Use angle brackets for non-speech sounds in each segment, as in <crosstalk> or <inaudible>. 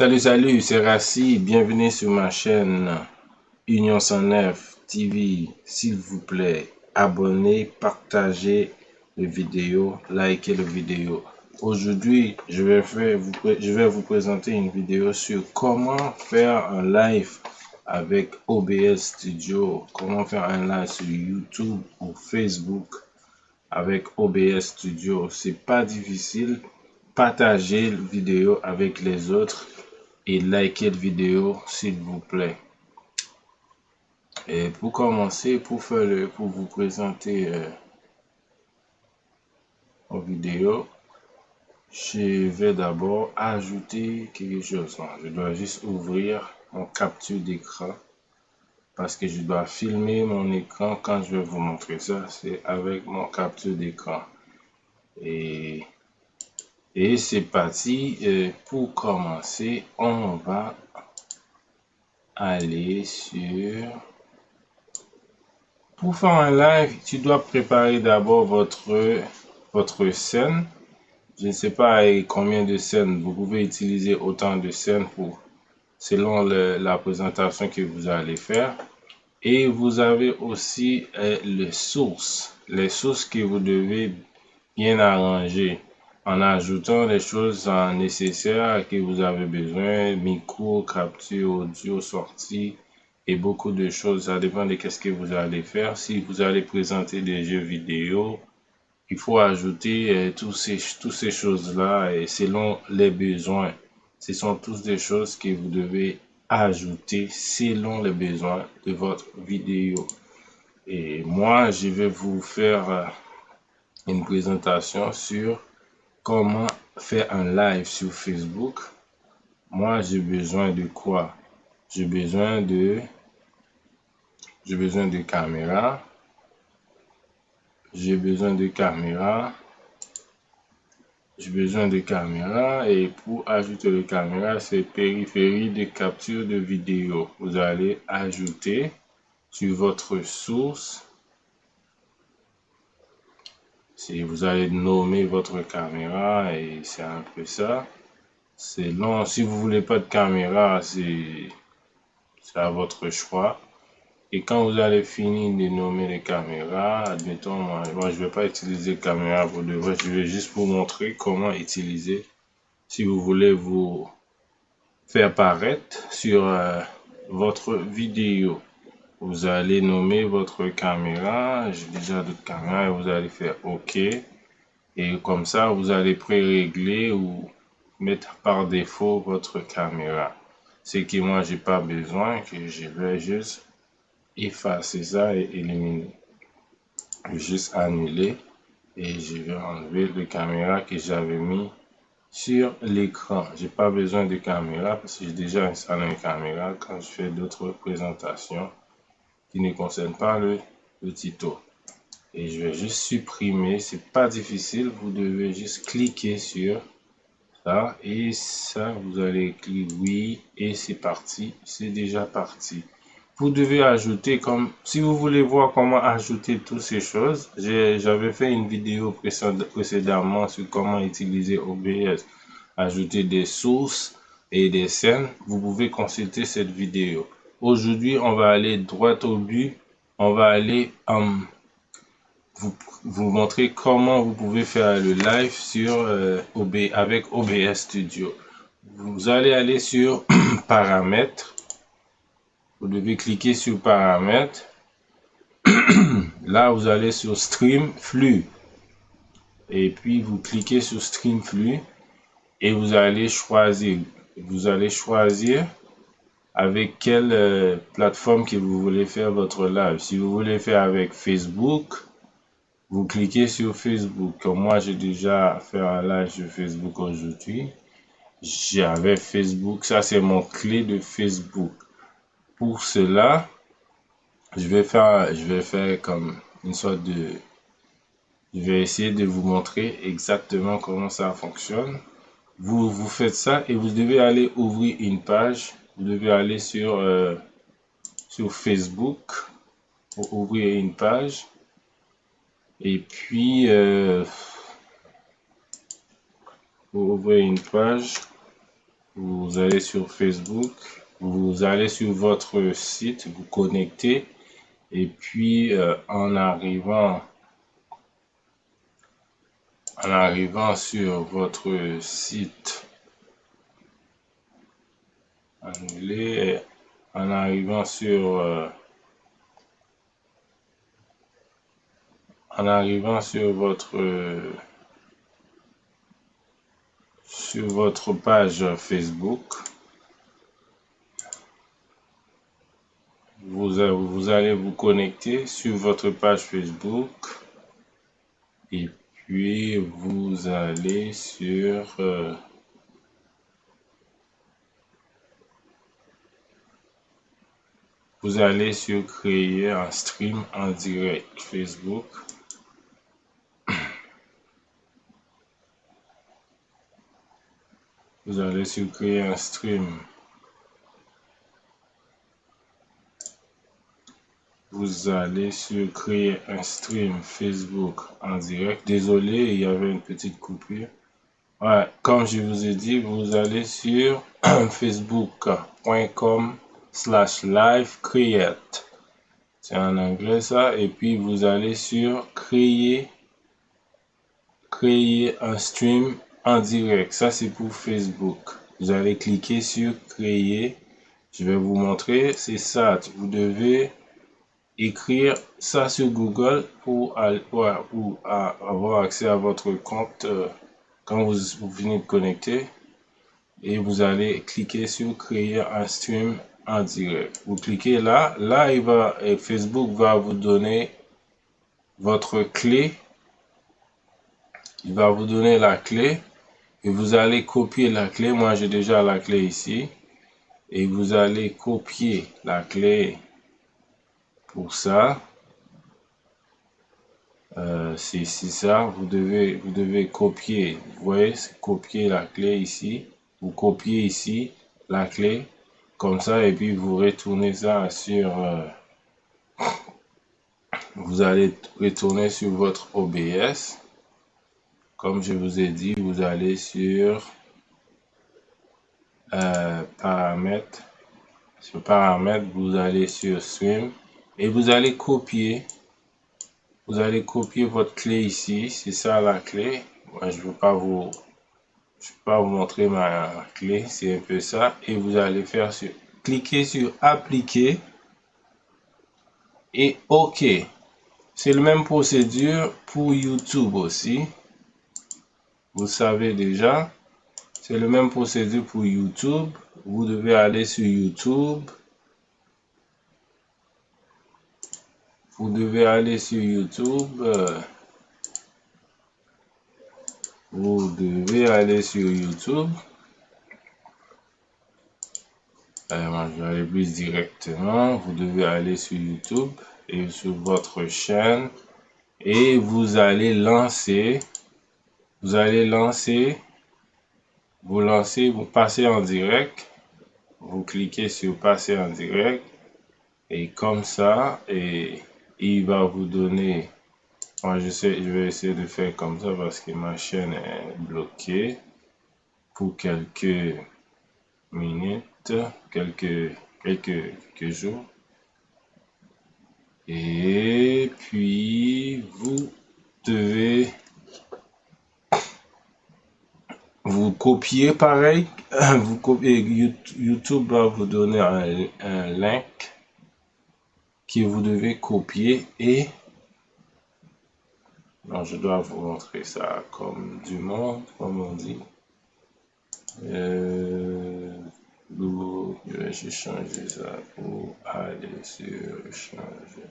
Salut, salut, c'est Rassi. Bienvenue sur ma chaîne Union 109 TV. S'il vous plaît, abonnez, partagez les vidéos, likez les vidéos. Aujourd'hui, je vais vous présenter une vidéo sur comment faire un live avec OBS Studio, comment faire un live sur YouTube ou Facebook avec OBS Studio. C'est pas difficile. Partagez la vidéo avec les autres et likez la vidéo s'il vous plaît. Et pour commencer, pour faire le, pour vous présenter euh, en vidéo, je vais d'abord ajouter quelque chose. je dois juste ouvrir mon capture d'écran parce que je dois filmer mon écran quand je vais vous montrer ça. C'est avec mon capture d'écran. Et et c'est parti. Euh, pour commencer, on va aller sur... Pour faire un live, tu dois préparer d'abord votre, votre scène. Je ne sais pas combien de scènes. Vous pouvez utiliser autant de scènes pour selon la présentation que vous allez faire. Et vous avez aussi euh, les sources. Les sources que vous devez bien arranger en ajoutant les choses nécessaires que vous avez besoin, micro, capture, audio, sortie et beaucoup de choses. Ça dépend de qu'est-ce que vous allez faire. Si vous allez présenter des jeux vidéo, il faut ajouter euh, tous ces, toutes ces choses-là et selon les besoins. Ce sont tous des choses que vous devez ajouter selon les besoins de votre vidéo. Et moi, je vais vous faire euh, une présentation sur comment faire un live sur Facebook. Moi, j'ai besoin de quoi? J'ai besoin de... J'ai besoin de caméra. J'ai besoin de caméra. J'ai besoin de caméra et pour ajouter le caméra, c'est périphérie de capture de vidéo. Vous allez ajouter sur votre source si vous allez nommer votre caméra et c'est un peu ça. C'est long. Si vous voulez pas de caméra, c'est à votre choix. Et quand vous allez finir de nommer les caméras, admettons, moi, je je vais pas utiliser caméra pour de vrai. Je vais juste vous montrer comment utiliser. Si vous voulez vous faire paraître sur euh, votre vidéo vous allez nommer votre caméra. J'ai déjà d'autres caméras et vous allez faire OK. Et comme ça, vous allez pré-régler ou mettre par défaut votre caméra. Ce que moi, j'ai pas besoin, que je vais juste effacer ça et éliminer. juste annuler et je vais enlever le caméra que j'avais mis sur l'écran. J'ai pas besoin de caméra parce que j'ai déjà installé une caméra quand je fais d'autres présentations qui ne concerne pas le, le tuto. Et je vais juste supprimer, c'est pas difficile, vous devez juste cliquer sur ça. Et ça, vous allez cliquer oui. Et c'est parti, c'est déjà parti. Vous devez ajouter comme, si vous voulez voir comment ajouter toutes ces choses, j'avais fait une vidéo précédemment sur comment utiliser OBS, ajouter des sources et des scènes, vous pouvez consulter cette vidéo. Aujourd'hui, on va aller droit au but. On va aller um, vous, montrer comment vous pouvez faire le live sur euh, avec OBS Studio. Vous allez aller sur <clears throat> paramètres. Vous devez cliquer sur paramètres. <clears throat> Là, vous allez sur stream flux. Et puis, vous cliquez sur stream flux. Et vous allez choisir. Vous allez choisir avec quelle euh, plateforme que vous voulez faire votre live? Si vous voulez faire avec Facebook, vous cliquez sur Facebook. Comme moi, j'ai déjà fait un live sur Facebook aujourd'hui. J'avais Facebook. Ça, c'est mon clé de Facebook. Pour cela, je vais faire, je vais faire comme une sorte de... Je vais essayer de vous montrer exactement comment ça fonctionne. Vous, vous faites ça et vous devez aller ouvrir une page vous devez aller sur, euh, sur Facebook pour ouvrir une page. Et puis, euh, pour ouvrir une page, vous allez sur Facebook, vous allez sur votre site, vous connectez. Et puis euh, en arrivant en arrivant sur votre site en arrivant sur euh, en arrivant sur votre sur votre page Facebook vous, vous allez vous connecter sur votre page Facebook et puis vous allez sur euh, vous allez sur créer un stream en direct Facebook vous allez sur créer un stream. Vous allez sur créer un stream Facebook en direct. Désolé, il y avait une petite coupure. Ouais, comme je vous ai dit, vous allez sur <clears throat> facebook.com slash live create. C'est en anglais ça. Et puis vous allez sur créer, créer un stream en direct. Ça, c'est pour Facebook. Vous allez cliquer sur créer. Je vais vous montrer. C'est ça. Vous devez écrire ça sur Google pour, avoir accès à votre compte euh, quand vous, vous venez de connecter. Et vous allez cliquer sur créer un stream direct. Vous cliquez là. Là, il va, Facebook va vous donner votre clé. Il va vous donner la clé et vous allez copier la clé. Moi, j'ai déjà la clé ici. Et vous allez copier la clé pour ça. Euh, c'est ça. Vous devez, vous devez copier. Vous voyez, copier la clé ici. Vous copiez ici la clé comme ça et puis vous retournez ça sur euh, vous allez retourner sur votre OBS comme je vous ai dit, vous allez sur euh, paramètres. Sur paramètres, vous allez sur stream et vous allez copier. Vous allez copier votre clé ici. C'est ça la clé. Moi, je ne veux pas vous je vais pas vous montrer ma clé, c'est un peu ça. Et vous allez faire sur, cliquer sur appliquer et OK. C'est la même procédure pour YouTube aussi vous savez déjà. C'est le même procédure pour YouTube. Vous devez aller sur YouTube. Vous devez aller sur YouTube. Vous devez aller sur YouTube. Alors, je vais aller plus directement. Vous devez aller sur YouTube et sur votre chaîne. Et vous allez lancer vous allez lancer, vous lancez, vous passez en direct, vous cliquez sur passer en direct et comme ça, et il va vous donner, moi je, sais, je vais essayer de faire comme ça parce que ma chaîne est bloquée pour quelques minutes, quelques, quelques, quelques jours. Et puis, vous devez vous copiez pareil, <coughs> vous copiez, YouTube va vous donner un, link que vous devez copier et non, je dois vous montrer ça comme du monde, comme on dit. Euh, je vais changer ça pour aller sur changer.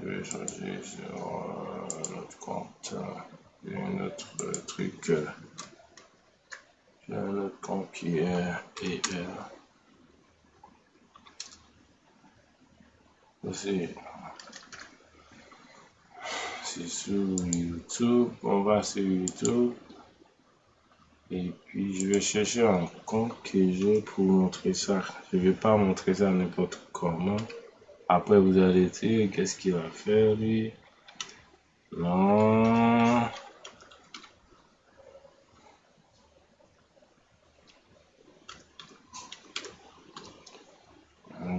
Je vais changer sur euh, notre compte, un autre truc. J'ai un autre compte qui est PL. C'est sur YouTube. On va sur YouTube. Et puis je vais chercher un compte que j'ai pour montrer ça. Je vais pas montrer ça n'importe comment. Après vous allez dire qu'est-ce qu'il va faire lui. Non.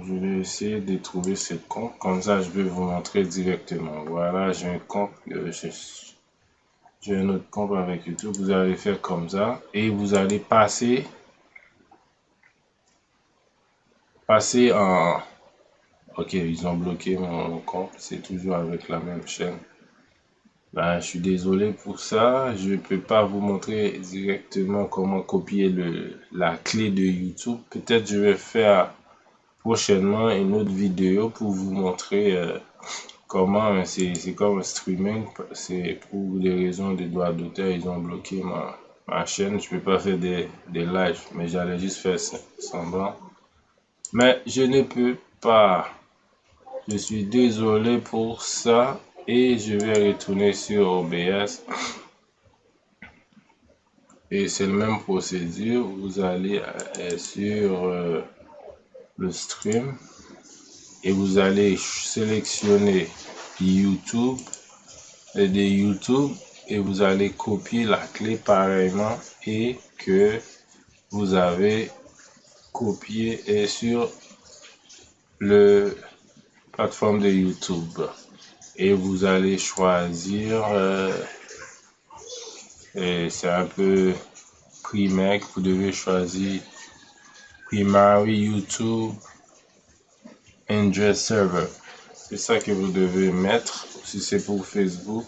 je vais essayer de trouver ce compte. Comme ça, je vais vous montrer directement. Voilà, j'ai un compte. Euh, j'ai un autre compte avec YouTube. Vous allez faire comme ça. Et vous allez passer. Passer en... Ok, ils ont bloqué mon compte. C'est toujours avec la même chaîne. Ben, je suis désolé pour ça. Je ne peux pas vous montrer directement comment copier le, la clé de YouTube. Peut-être je vais faire prochainement une autre vidéo pour vous montrer euh, comment c'est comme un streaming. C'est pour des raisons de droits d'auteur. Ils ont bloqué ma, ma chaîne. Je peux pas faire des, des lives, mais j'allais juste faire semblant. Mais je ne peux pas. Je suis désolé pour ça et je vais retourner sur OBS et c'est la même procédure vous allez euh, sur euh, le stream et vous allez sélectionner YouTube et de YouTube et vous allez copier la clé pareillement et que vous avez copié et sur le plateforme de YouTube. Et vous allez choisir euh, et c'est un peu primaire vous devez choisir primary YouTube Android Server c'est ça que vous devez mettre si c'est pour Facebook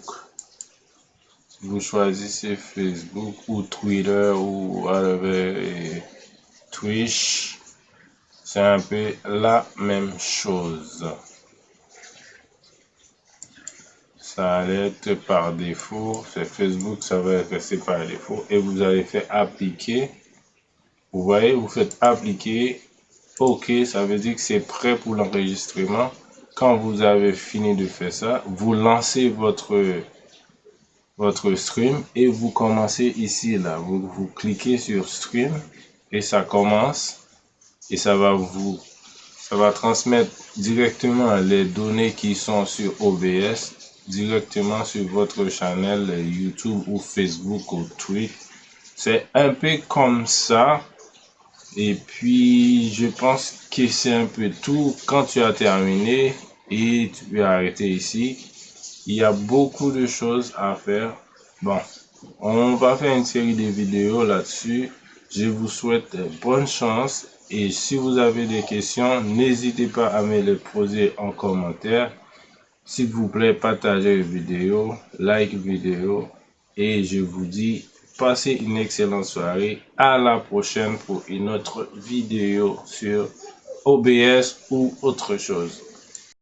vous choisissez Facebook ou Twitter ou whatever Twitch c'est un peu la même chose ça allait être par défaut. C'est Facebook, ça va être par défaut. Et vous allez faire appliquer. Vous voyez, vous faites appliquer. OK, ça veut dire que c'est prêt pour l'enregistrement. Quand vous avez fini de faire ça, vous lancez votre, votre stream et vous commencez ici, là. Vous, vous cliquez sur stream et ça commence. Et ça va vous, ça va transmettre directement les données qui sont sur OBS directement sur votre channel YouTube ou Facebook ou Twitter. C'est un peu comme ça. Et puis, je pense que c'est un peu tout. Quand tu as terminé et tu peux arrêter ici, il y a beaucoup de choses à faire. Bon, on va faire une série de vidéos là-dessus. Je vous souhaite bonne chance. Et si vous avez des questions, n'hésitez pas à me les poser en commentaire. S'il vous plaît, partagez la vidéo, like vidéo et je vous dis passez une excellente soirée. À la prochaine pour une autre vidéo sur OBS ou autre chose.